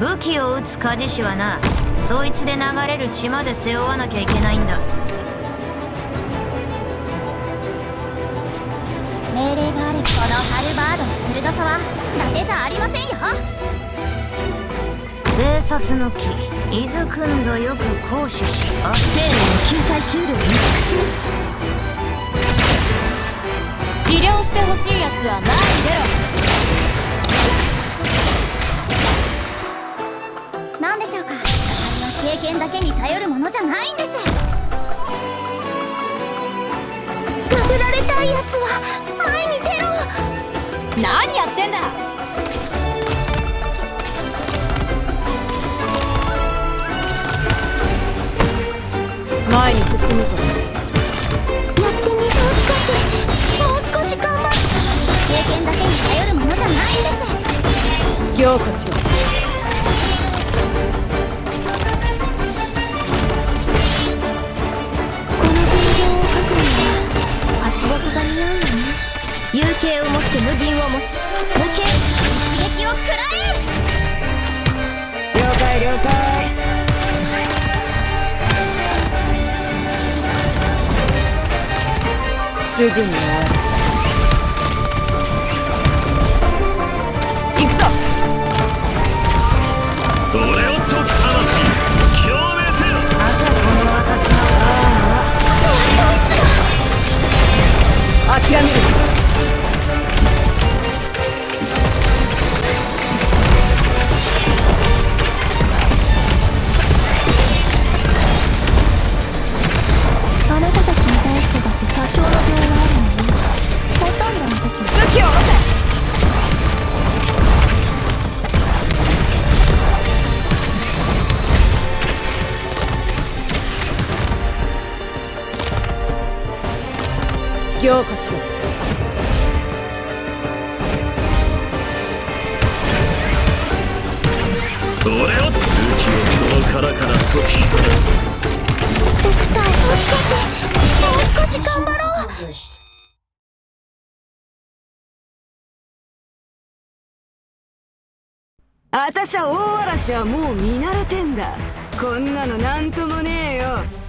武器を撃つ鍛冶師はなそいつで流れる血まで背負わなきゃいけないんだ。命令があればこのハルバードの鋭さは伊達じゃありませんよ。生殺の木伊豆くんぞよく行使しあ生命の救済シールを見尽くし治療してほしいやつは前に出経験だけに頼るものじゃないんです。殴られたいやつは前に出ろ何やってんだ。前に進むぞ。やってみて少し。もう少し頑張る経験だけに頼るものじゃないんです。強化しろすぐに終強化しろ俺を武器をその殻から解き放つドクターもう少しもう。少し頑張ろう。あたしゃ大嵐はもう見慣れてんだ。こんなのなんともねえよ。